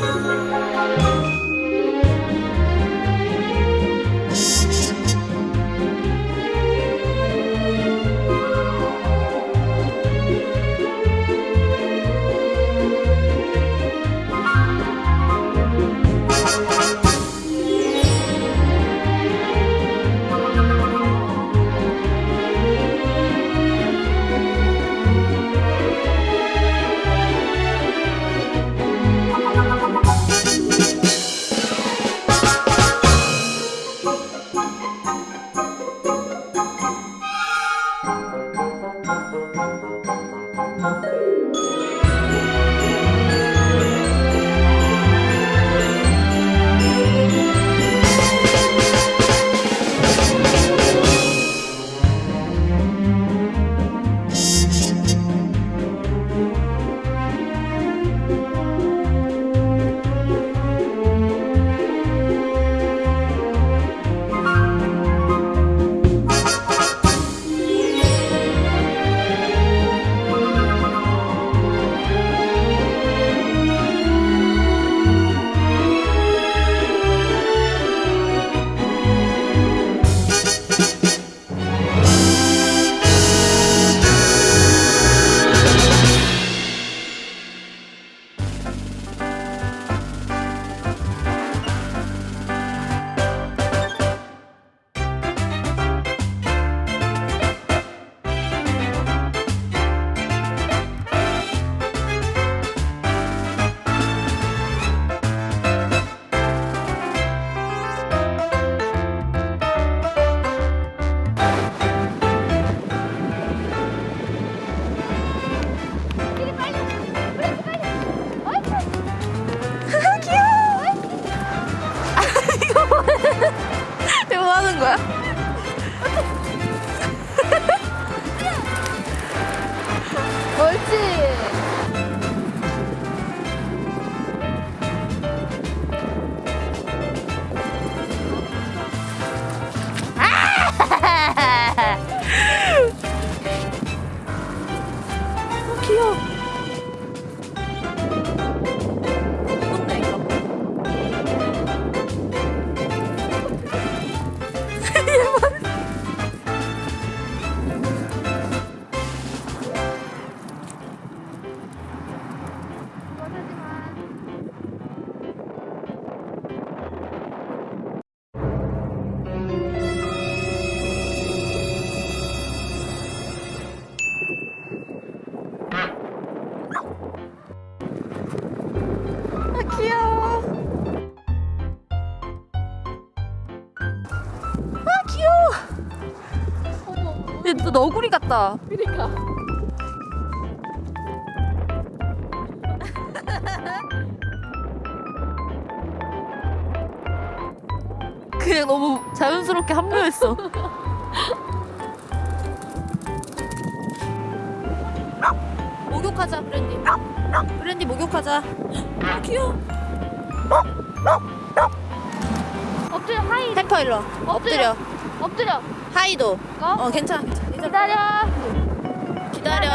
이 하는 거야? 옳지. 아! 귀여워. 얘너 너구리 같다. 그러니까. 그냥 너무 자연스럽게 합류했어. 목욕하자 브랜디. 브랜디 목욕하자. 아 귀여워. 엎드려 하이. 페퍼 일로. 엎드려. 엎드려. 하이도. 어? 어 괜찮아. 괜찮아. 기다려. 기다려.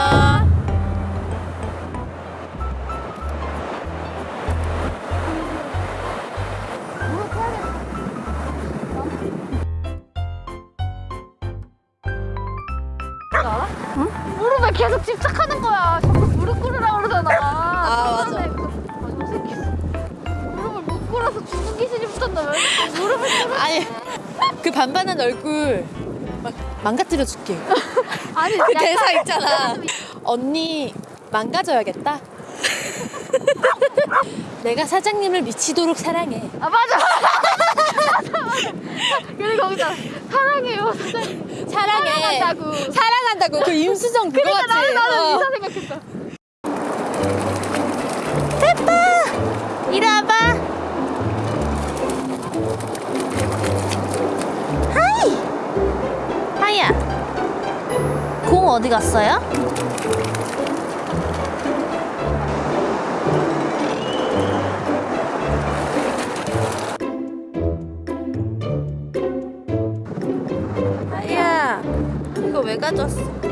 알아? 응? 무릎에 계속 집착하는 거야. 자꾸 무릎 꿇으라 그러잖아. 아, 맞아. 무릎을 못 꿇어서 죽는 귀신이 붙었나 왜 자꾸 무릎을 꿇어? 아니 그 반반한 얼굴 막 망가뜨려 줄게. 아니 그 대사 있잖아. 언니 망가져야겠다. 내가 사장님을 미치도록 사랑해. 아 맞아. 그리고 거기다 사랑해요 사장님. 사랑해. 사랑한다고. 사랑한다고. 그 임수정 그거 그러니까 같지? 나는 나는 어. 이사 생각했어. 어디 갔어요? 하이야. 이거 왜 가져왔어?